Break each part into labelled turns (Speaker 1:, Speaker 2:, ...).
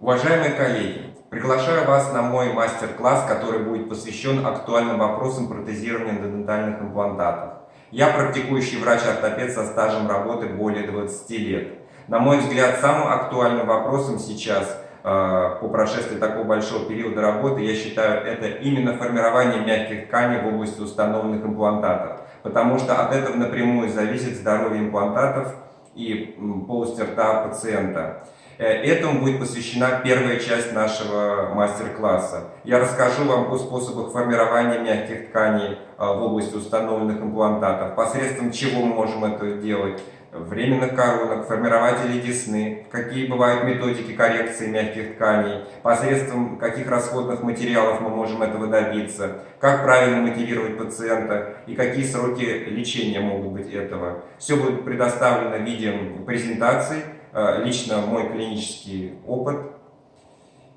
Speaker 1: Уважаемые коллеги, приглашаю вас на мой мастер-класс, который будет посвящен актуальным вопросам протезирования дентальных имплантатов. Я практикующий врач-ортопед со стажем работы более 20 лет. На мой взгляд, самым актуальным вопросом сейчас, э, по прошествии такого большого периода работы, я считаю, это именно формирование мягких тканей в области установленных имплантатов. Потому что от этого напрямую зависит здоровье имплантатов и полости рта пациента. Э, этому будет посвящена первая часть нашего мастер-класса. Я расскажу вам о способах формирования мягких тканей э, в области установленных имплантатов, посредством чего мы можем это делать, временных коронок, формирователей десны, какие бывают методики коррекции мягких тканей, посредством каких расходных материалов мы можем этого добиться, как правильно мотивировать пациента и какие сроки лечения могут быть этого. Все будет предоставлено в виде презентаций, Э, лично мой клинический опыт.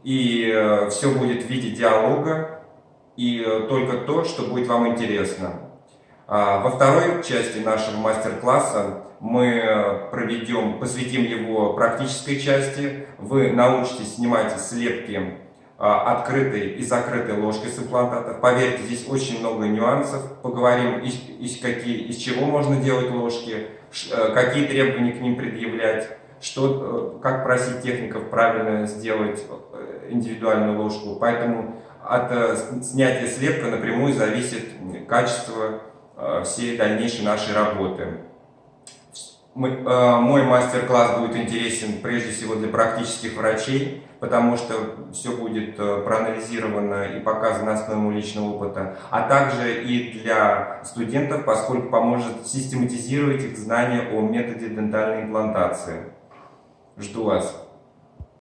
Speaker 1: И э, все будет в виде диалога и э, только то, что будет вам интересно. А, во второй части нашего мастер-класса мы проведем, посвятим его практической части. Вы научитесь снимать слепки открытой и закрытой ложкой с имплантатов. Поверьте, здесь очень много нюансов. Поговорим, из, из, какие, из чего можно делать ложки, какие требования к ним предъявлять что, э, как просить техников правильно сделать э, индивидуальную ложку. Поэтому от э, снятия слепка напрямую зависит качество всей дальнейшей нашей работы. Мой мастер-класс будет интересен прежде всего для практических врачей, потому что все будет проанализировано и показано на личного опыта, а также и для студентов, поскольку поможет систематизировать их знания о методе дентальной имплантации. Жду вас.